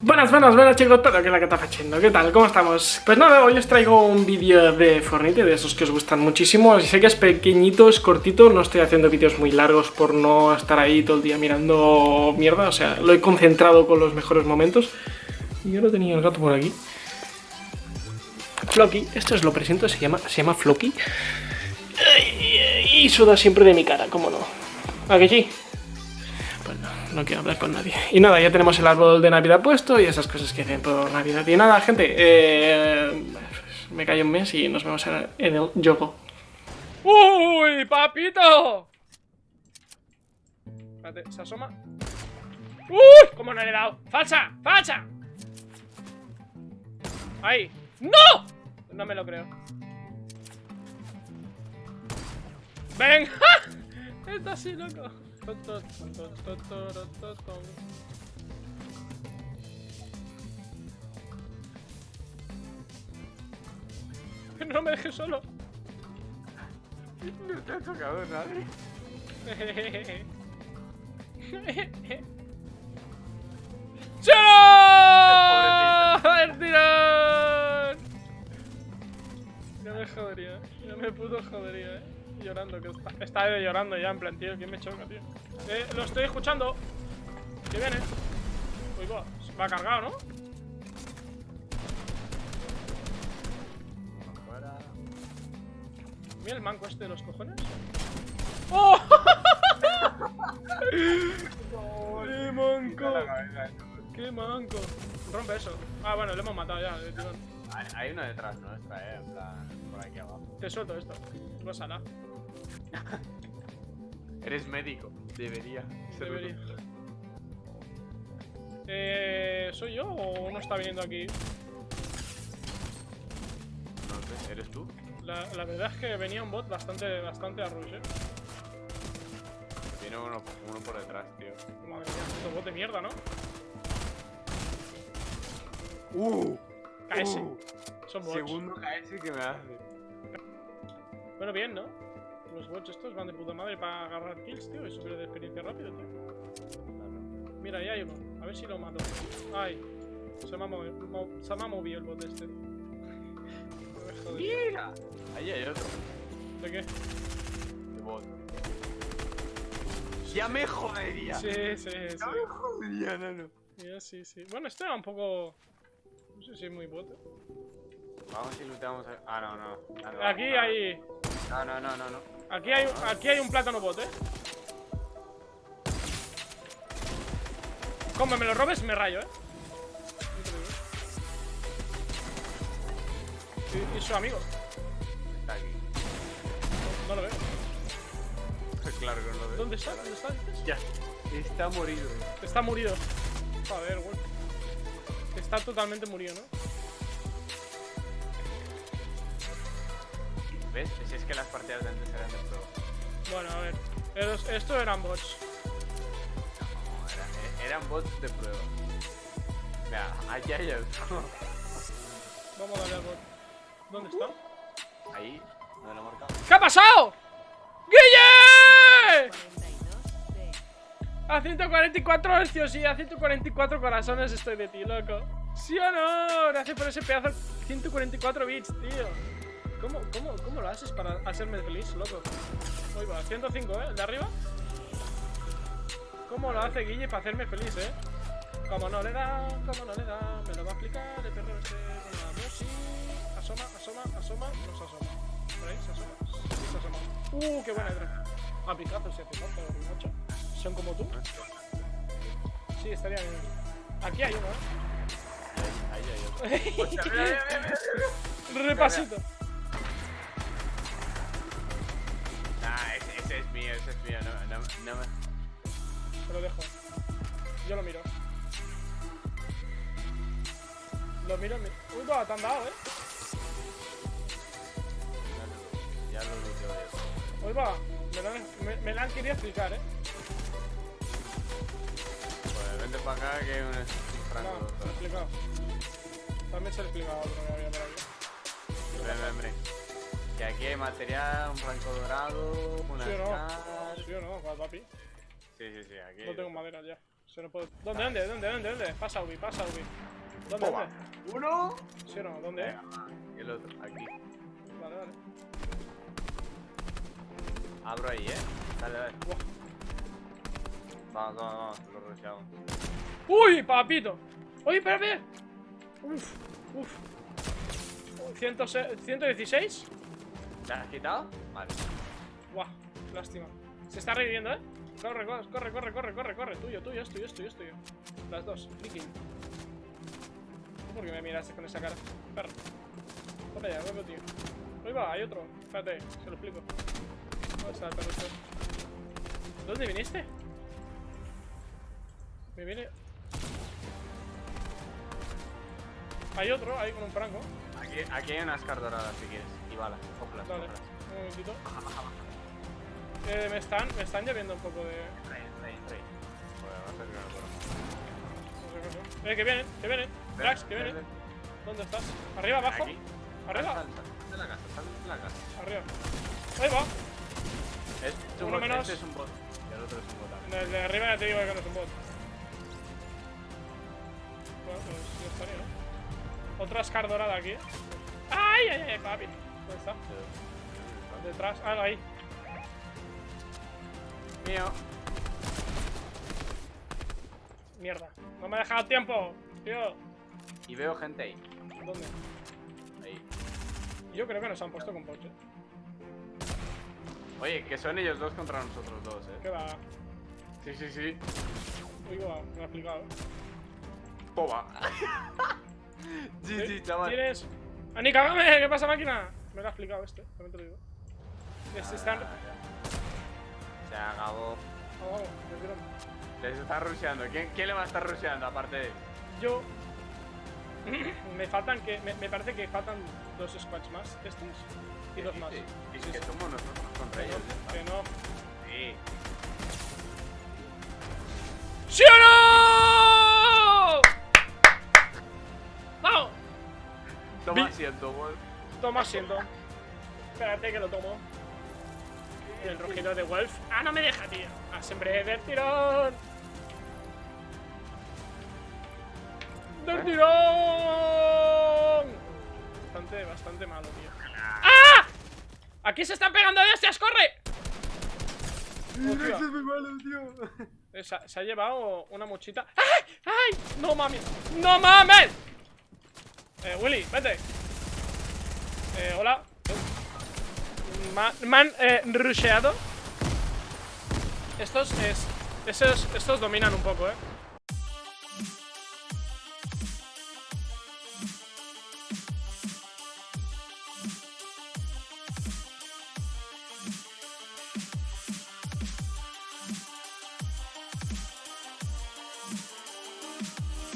Buenas, buenas, buenas chicos, pero que la que está ¿qué tal? ¿Cómo estamos? Pues nada, hoy os traigo un vídeo de Fortnite, de esos que os gustan muchísimo Sé que es pequeñito, es cortito, no estoy haciendo vídeos muy largos por no estar ahí todo el día mirando mierda O sea, lo he concentrado con los mejores momentos Y no tenía el gato por aquí Floki, esto es lo presento, se llama, se llama Floki Y suda siempre de mi cara, ¿cómo no? ¿A sí? No quiero hablar con nadie. Y nada, ya tenemos el árbol de Navidad puesto y esas cosas que hacen por Navidad. Y nada, gente, eh, me callo un mes y nos vemos en el, juego. ¡Uy, papito! Espérate, se asoma. ¡Uy! ¿Cómo no le he dado? ¡Falsa! ¡Falsa! ¡Ahí! ¡No! No me lo creo. ¡Ven! Está así, loco. No me dejes solo. No te ha tocado nadie. jodería, ya me puto jodería, eh llorando, que está, está llorando ya, en plan, tío, ¿quién me choca, tío? Eh, lo estoy escuchando. Que viene. Uy, va, va cargado, ¿no? Mira el manco este de los cojones. ¡Oh! ¡Qué manco! ¡Qué manco! Rompe eso. Ah, bueno, lo hemos matado ya, Hay uno detrás nuestra, eh, en plan, por aquí abajo. Te suelto esto. Rosala. Eres médico. Debería. Debería. Eh, ¿Soy yo o uno está viniendo aquí? No sé, ¿eres tú? La, la, verdad es que venía un bot bastante, bastante a rush, eh. Viene uno, uno por detrás, tío. Madre mía, este bot de mierda, ¿no? ¡Uh! Uh, Segundo KS que me hace. Bueno, bien, ¿no? Los bots estos van de puta madre para agarrar kills, tío, y subir de experiencia rápido, tío. Mira, ahí hay uno. A ver si lo mato. Ay, se me ha movido, se me ha movido el bot este. Mira, ahí hay otro. ¿De qué? De bot. Ya me jodería. Sí, sí, sí. Ya me jodería, no. Ya, sí, sí. Bueno, este era un poco... No sé si es muy bot. Vamos y luteamos. A... Ah, no, no. Aquí hay... No, no, no, no, no. Aquí hay, aquí hay un plátano bot, eh. Como me lo robes, me rayo, eh. Y, y su amigo. Está aquí. No, lo veo. claro que no lo veo. ¿Dónde está? ¿Dónde está? Ya. Está morido. Está murido. Joder, güey. Está totalmente murido, ¿no? ¿Ves? Si es que las partidas de antes eran de prueba. Bueno, a ver. Esto eran bots. No, eran bots de prueba. Mira, aquí hay otro. Vamos a darle al bot. ¿Dónde está? Ahí, donde lo he marcado. ¿Qué ha pasado? ¡Guille! A 144 hercios y a 144 corazones estoy de ti, loco. ¿Sí o no? Gracias por ese pedazo 144 bits, tío. ¿Cómo, cómo, cómo lo haces para hacerme feliz, loco? Uy, va, 105, ¿eh? ¿El de arriba? ¿Cómo lo hace Guille para hacerme feliz, eh? Como no le da, como no le da, me lo va a explicar el perro este con la. Asoma, asoma, asoma, no se asoma. ¿Por ahí se asoma? Sí, se asoma. Uh, qué buena idea. A picazo, si hace falta, macho. Son como tú. Sí, estaría bien. Aquí hay uno, ¿eh? Ahí, hay otro. Repasito. Ese no, no, no me... Se lo dejo. Yo lo miro. Lo miro, miro. Uy, va, te han dado, eh. Ya lo luteo yo. Uy, va, me lo, me, me la han querido explicar, eh. Pues vente para acá que es un, franco. No, lo he explicado. También se lo he explicado otro que había por aquí. Ven, ven, ven. Que aquí hay material, un franco dorado, una ¿Sí no? ¿Sí o no, papi? Sí, sí, sí, aquí. No tengo madera ya. Se no puedo... ¿Dónde, dónde, dónde, dónde, dónde? Pasa, Ubi, pasa, Ubi. ¿Dónde, Toma. dónde? Uno. ¿Sí o no? ¿Dónde? Venga. Y el otro, aquí. Vale, vale. Abro ahí, eh. Dale, dale. Buah. Vamos, vamos, vamos. Lo rusheamos. ¡Uy, papito! ¡Uy, espera, espera! Uf, uf. ¿106 ¿116? ¿Te has quitado? Vale. Buah, lástima. Se está reviviendo, ¿eh? Corre, corre, corre, corre, corre, corre, corre. Tuyo, tuyo, es tuyo, es tuyo, es tuyo. Las dos, flicking. ¿Por qué me miraste con esa cara? Perro. Ponte allá, vuelve, tío. Ahí va, hay otro. Espérate, se lo explico. ¿Dónde está el perro? ¿Dónde viniste? Me viene... Hay otro, ahí con un franco. Aquí, aquí hay unas cartas doradas si quieres. Y balas. Dale, cógelas. un momentito. Eh, me están, me están lloviendo un poco de... Va a ser que no sé. Eh, que vienen, que vienen. Drax, que vienen. ¿Dónde estás? ¿Arriba, abajo? Aquí. ¿Arriba? Sal, de la casa, sal de la casa. Arriba. Ahí va. Este es un Uno bot, menos. Este es un bot. Y el otro es un bot también. El de arriba ya te digo que no es un bot. Bueno, pues ya estaría, ¿no? Otra Scar dorada aquí. ¡Ay, ay, ay, papi! ¿Dónde está? Detrás. Ah, ahí. Mío. Mierda. No me ha dejado tiempo, tío. Y veo gente ahí. ¿Dónde? Ahí. Yo creo que nos han puesto con Poche. Oye, que son ellos dos contra nosotros dos, eh. ¿Qué va? Sí, sí, sí. Uy, va, me ha explicado. Toma. sí, sí, chaval. ¿Tienes? ¡Ani, cágame! ¿Qué pasa, máquina? Me lo ha explicado este, también te lo digo. Están. Ah, ya. Se acabó. Les está rusheando. ¿Quién, ¿Quién le va a estar rusheando aparte de él? Yo. me faltan que. Me, me parece que faltan dos squads más. Estos y dos más. Sí, sí, que sí. somos nosotros contra ellos. que no. Sí. ¡Sí o no! ¡Vamos! Toma asiento, Wolf. Toma asiento. Espérate que lo tomo. El rugido de Wolf. ¡Ah, no me deja, tío! ¡Ah, siempre del tirón! ¡Del ¿Eh? tirón! Bastante, bastante malo, tío. ¡Ah! ¡Aquí se están pegando de hostias! ¡Corre! Hostia. es muy malo, tío. Eh, Se ha, se ha llevado una mochita. ¡Ay! ¡Ay! ¡No mames! ¡No mames! Eh, Willy, vete. Eh, hola. Me han eh, rusheado. Estos es. Estos, estos dominan un poco, eh.